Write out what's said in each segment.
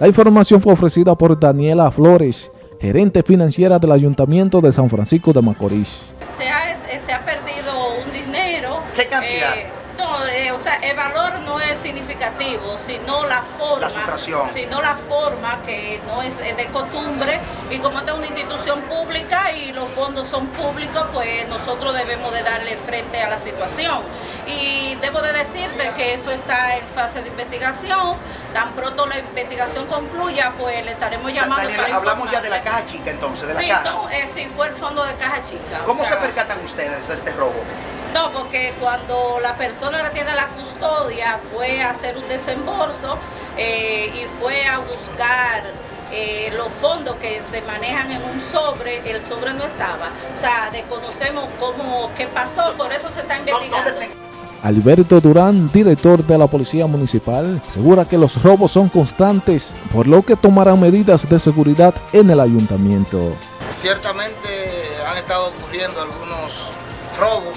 La información fue ofrecida por Daniela Flores, gerente financiera del Ayuntamiento de San Francisco de Macorís. Se ha, eh, se ha perdido un dinero. ¿Qué cantidad? eh, no, eh, o sea, el valor no es significativo, sino la forma. La sustracción. Sino la forma que no es de costumbre. Y como esta es una institución pública y los fondos son públicos, pues nosotros debemos de darle frente a la situación. Y debo de decirte que eso está en fase de investigación. Tan pronto la investigación concluya, pues le estaremos llamando Daniela, para hablamos ya de la caja chica entonces, de la Sí, caja. son- eh, sí, fue el fondo de caja chica. o ¿Cómo se percatan ustedes de este robo? no, porque cuando la persona que tiene la custodia fue a hacer un desembolso eh, y fue a buscar eh, los fondos que se manejan en un sobre, el sobre no estaba. O sea, desconocemos cómo, qué pasó, por eso se está ¿Dó- investigando. ¿Dónde se Alberto Durán, director de la Policía Municipal, asegura que los robos son constantes, por lo que tomarán medidas de seguridad en el ayuntamiento. Ciertamente han estado ocurriendo algunos robos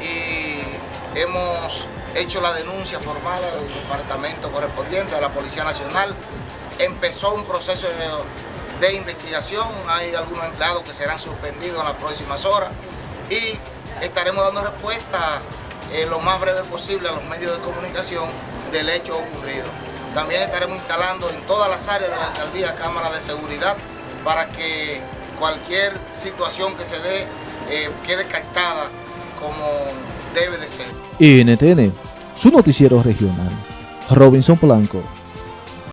y hemos hecho la denuncia formal al departamento correspondiente de la Policía Nacional. Empezó un proceso de, investigación, hay algunos empleados que serán suspendidos en las próximas horas y estaremos dando respuesta eh, lo más breve posible a los medios de comunicación del hecho ocurrido. También estaremos instalando en todas las áreas de la alcaldía cámaras de seguridad para que cualquier situación que se dé eh, quede captada como debe de ser. NTN, su noticiero regional. Robinson Blanco.